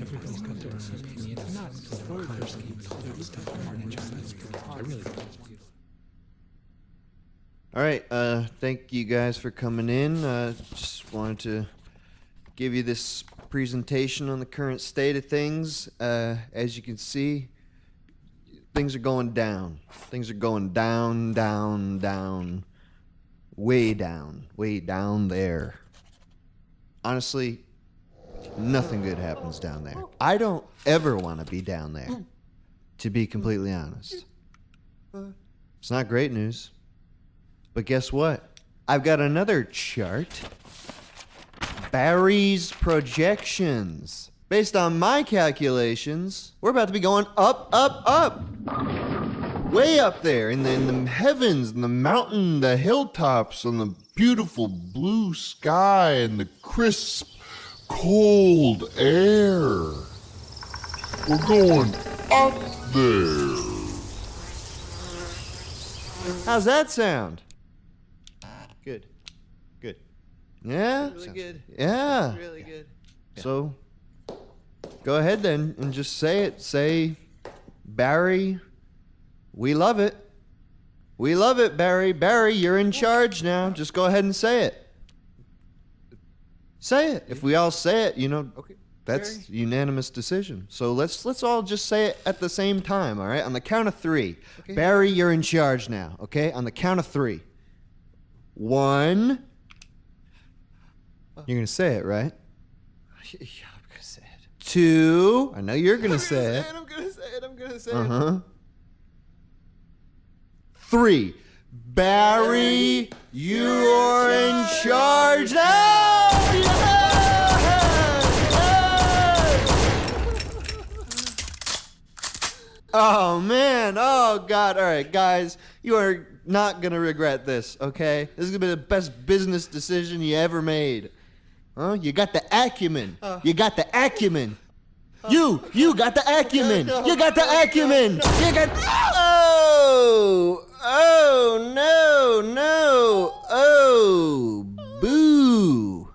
Everybody's got their own opinion. Not in. I really All right. Uh, thank you guys for coming in. Uh, just wanted to give you this presentation on the current state of things. Uh, as you can see, things are going down. Things are going down, down, down, way down, way down there. Honestly, nothing good happens down there. I don't ever want to be down there, to be completely honest. It's not great news. But guess what? I've got another chart. Barry's projections. Based on my calculations, we're about to be going up, up, up. Way up there in the, in the heavens, in the mountain, the hilltops, on the beautiful blue sky, and the crisp, cold air. We're going up there. How's that sound? Good. Good. Yeah? Really good. Yeah. Really good. So go ahead then and just say it. Say, Barry, we love it. We love it, Barry. Barry, you're in charge now. Just go ahead and say it. Say it. If we all say it, you know, Okay. that's Barry? unanimous decision. So let's let's all just say it at the same time, all right? On the count of three. Okay. Barry, you're in charge now, okay? On the count of three. One. You're gonna say it, right? Yeah, I'm gonna say it. Two. I know you're gonna say it. I'm gonna say it. I'm gonna say Uh it. Uh huh. Three. Barry, you're in charge now. Oh man, oh god. All right, guys, you are not gonna regret this, okay? This is gonna be the best business decision you ever made. Huh? You got the acumen. Uh. You got the acumen. You, you got the acumen. Oh, you got the acumen. You got. Oh, oh no, no, oh, boo,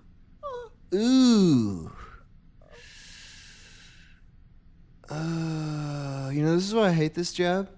ooh. Uh, you know, this is why I hate this job.